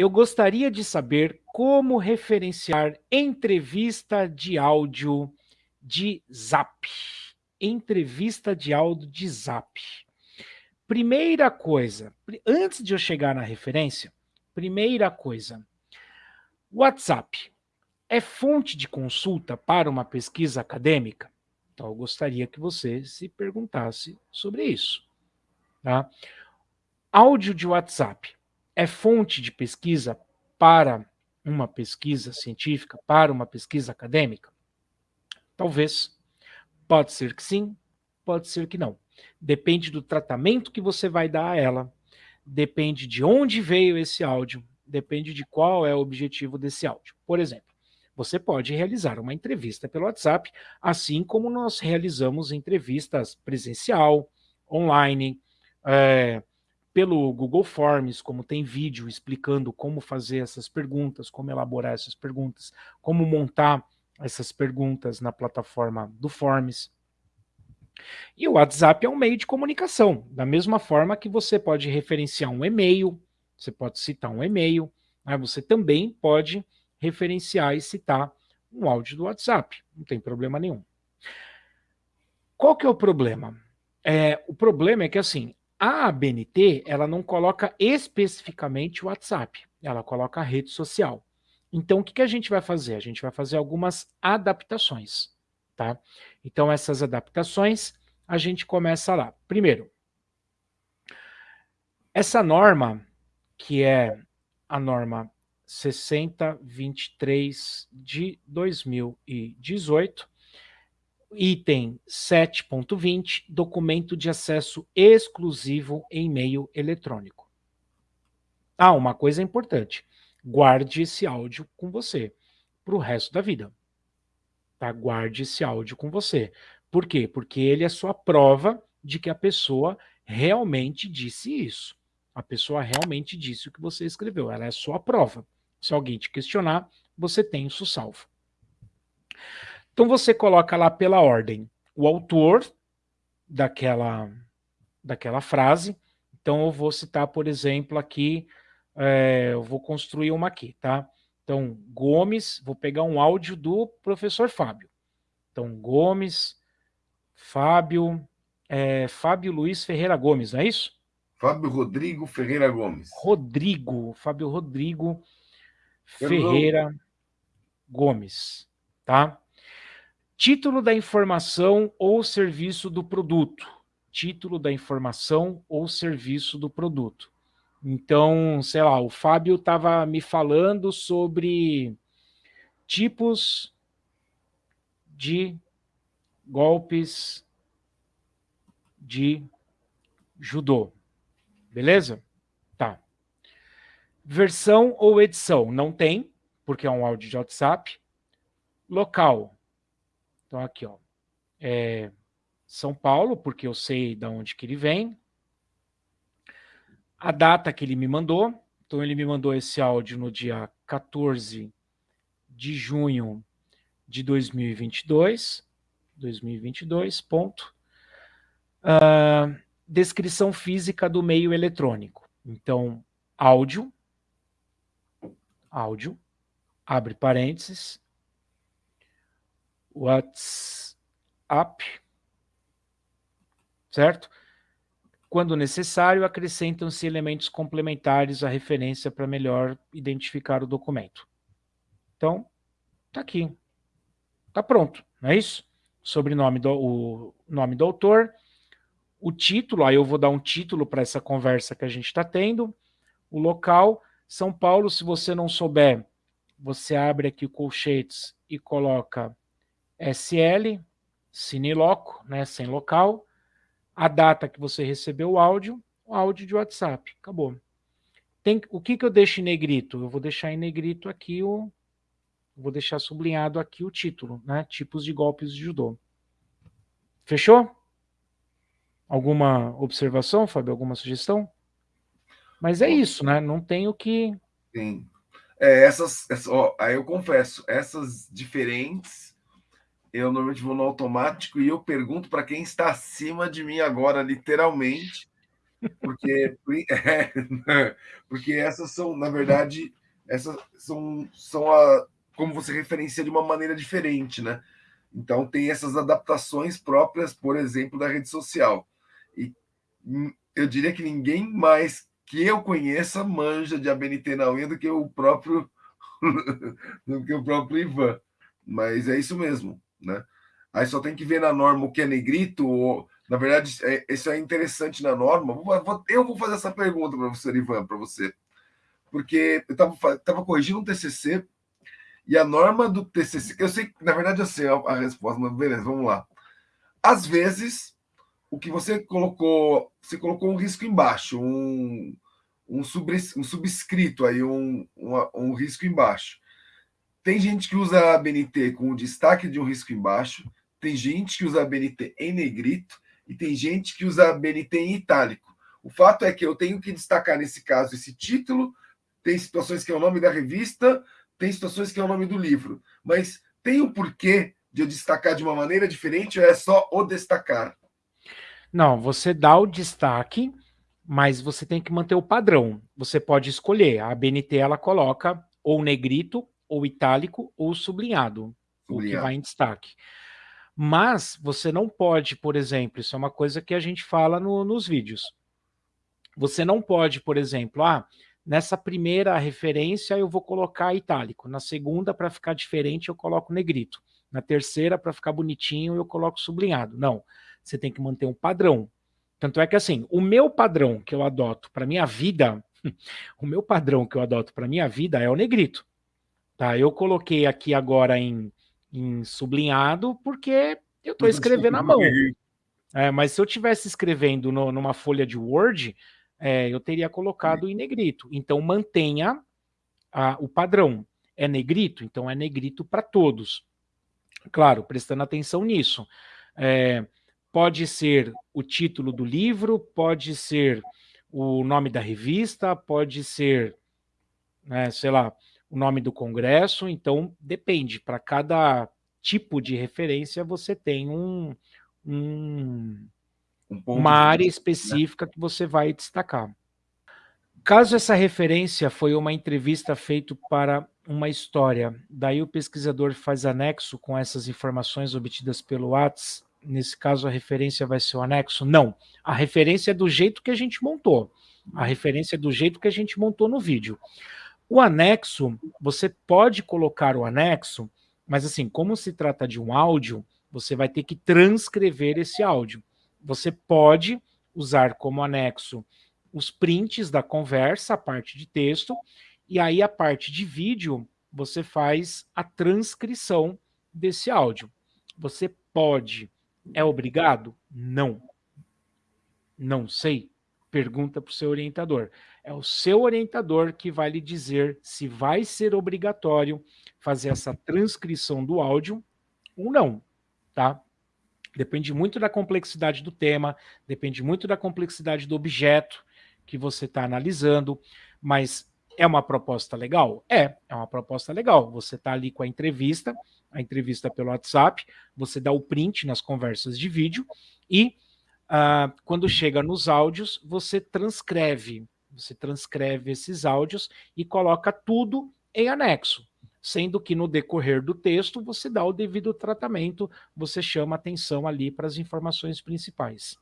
Eu gostaria de saber como referenciar entrevista de áudio de Zap. Entrevista de áudio de Zap. Primeira coisa, antes de eu chegar na referência, primeira coisa, WhatsApp é fonte de consulta para uma pesquisa acadêmica? Então, eu gostaria que você se perguntasse sobre isso. Tá? Áudio de WhatsApp é fonte de pesquisa para uma pesquisa científica, para uma pesquisa acadêmica? Talvez. Pode ser que sim, pode ser que não. Depende do tratamento que você vai dar a ela, depende de onde veio esse áudio, depende de qual é o objetivo desse áudio. Por exemplo, você pode realizar uma entrevista pelo WhatsApp, assim como nós realizamos entrevistas presencial, online, é, pelo Google Forms, como tem vídeo explicando como fazer essas perguntas, como elaborar essas perguntas, como montar essas perguntas na plataforma do Forms. E o WhatsApp é um meio de comunicação, da mesma forma que você pode referenciar um e-mail, você pode citar um e-mail, né? você também pode referenciar e citar um áudio do WhatsApp, não tem problema nenhum. Qual que é o problema? É, o problema é que assim, a ABNT, ela não coloca especificamente o WhatsApp, ela coloca a rede social. Então, o que, que a gente vai fazer? A gente vai fazer algumas adaptações, tá? Então, essas adaptações, a gente começa lá. Primeiro, essa norma, que é a norma 6023 de 2018, Item 7.20, documento de acesso exclusivo em e-mail eletrônico. Ah, uma coisa importante, guarde esse áudio com você para o resto da vida. Tá? Guarde esse áudio com você. Por quê? Porque ele é sua prova de que a pessoa realmente disse isso. A pessoa realmente disse o que você escreveu. Ela é sua prova. Se alguém te questionar, você tem isso salvo. Então você coloca lá pela ordem o autor daquela, daquela frase. Então eu vou citar, por exemplo, aqui, é, eu vou construir uma aqui, tá? Então, Gomes, vou pegar um áudio do professor Fábio. Então, Gomes, Fábio, é, Fábio Luiz Ferreira Gomes, não é isso? Fábio Rodrigo Ferreira Gomes. Rodrigo, Fábio Rodrigo Ferreira Gomes, tá? Título da informação ou serviço do produto. Título da informação ou serviço do produto. Então, sei lá, o Fábio estava me falando sobre tipos de golpes de judô. Beleza? Tá. Versão ou edição? Não tem, porque é um áudio de WhatsApp. Local. Então, aqui, ó, é São Paulo, porque eu sei de onde que ele vem. A data que ele me mandou. Então, ele me mandou esse áudio no dia 14 de junho de 2022. 2022, ponto. Uh, descrição física do meio eletrônico. Então, áudio, áudio, abre parênteses, WhatsApp, certo? Quando necessário, acrescentam-se elementos complementares à referência para melhor identificar o documento. Então, tá aqui. Tá pronto, não é isso? Sobrenome do o nome do autor, o título, aí eu vou dar um título para essa conversa que a gente está tendo, o local, São Paulo, se você não souber, você abre aqui o colchetes e coloca SL, Cineloco, né, sem local, a data que você recebeu o áudio, o áudio de WhatsApp, acabou. Tem, o que, que eu deixo em negrito? Eu vou deixar em negrito aqui o... Vou deixar sublinhado aqui o título, né? Tipos de golpes de judô. Fechou? Alguma observação, Fábio? Alguma sugestão? Mas é isso, né? Não tem o que... Sim. É, essas, essas ó, aí eu confesso, essas diferentes eu normalmente vou no automático e eu pergunto para quem está acima de mim agora, literalmente, Porque, é, porque essas são, na verdade, essas são, são a, como você referencia de uma maneira diferente, né? Então tem essas adaptações próprias, por exemplo, da rede social. E hum, eu diria que ninguém mais que eu conheça manja de ABNT na unha do que o próprio do que o próprio Ivan. Mas é isso mesmo, né? Aí só tem que ver na norma o que é negrito, ou, na verdade, é, isso é interessante na norma. Eu vou fazer essa pergunta você, Ivan, para você. Porque eu estava corrigindo um TCC e a norma do TCC, eu sei na verdade, eu sei a, a resposta, mas beleza, vamos lá. Às vezes, o que você colocou, você colocou um risco embaixo, um, um, sub, um subscrito aí, um, um, um risco embaixo. Tem gente que usa a BNT com o destaque de um risco embaixo, tem gente que usa a BNT em negrito e tem gente que usa a BNT em itálico. O fato é que eu tenho que destacar, nesse caso, esse título, tem situações que é o nome da revista, tem situações que é o nome do livro, mas tem um porquê de eu destacar de uma maneira diferente ou é só o destacar? Não, você dá o destaque, mas você tem que manter o padrão. Você pode escolher. A BNT ela coloca ou negrito, ou itálico, ou sublinhado, sublinhado. o que vai em destaque. Mas você não pode, por exemplo, isso é uma coisa que a gente fala no, nos vídeos. Você não pode, por exemplo, ah, Nessa primeira referência eu vou colocar itálico, na segunda para ficar diferente eu coloco negrito, na terceira para ficar bonitinho eu coloco sublinhado. Não, você tem que manter um padrão. Tanto é que assim, o meu padrão que eu adoto para minha vida, o meu padrão que eu adoto para minha vida é o negrito. Tá? Eu coloquei aqui agora em, em sublinhado porque eu estou escrevendo à mão. É, mas se eu tivesse escrevendo no, numa folha de Word, é, eu teria colocado em negrito. Então, mantenha a, o padrão. É negrito? Então, é negrito para todos. Claro, prestando atenção nisso. É, pode ser o título do livro, pode ser o nome da revista, pode ser, né, sei lá, o nome do congresso. Então, depende. Para cada tipo de referência, você tem um, um um uma área né? específica né? que você vai destacar. Caso essa referência foi uma entrevista feita para uma história, daí o pesquisador faz anexo com essas informações obtidas pelo Whats, nesse caso a referência vai ser o anexo? Não, a referência é do jeito que a gente montou, a referência é do jeito que a gente montou no vídeo. O anexo, você pode colocar o anexo, mas assim, como se trata de um áudio, você vai ter que transcrever esse áudio você pode usar como anexo os prints da conversa, a parte de texto, e aí a parte de vídeo, você faz a transcrição desse áudio. Você pode. É obrigado? Não. Não sei. Pergunta para o seu orientador. É o seu orientador que vai lhe dizer se vai ser obrigatório fazer essa transcrição do áudio ou não, tá? Depende muito da complexidade do tema, depende muito da complexidade do objeto que você está analisando, mas é uma proposta legal? É, é uma proposta legal. Você está ali com a entrevista, a entrevista pelo WhatsApp, você dá o print nas conversas de vídeo e uh, quando chega nos áudios, você transcreve, você transcreve esses áudios e coloca tudo em anexo sendo que no decorrer do texto você dá o devido tratamento, você chama atenção ali para as informações principais.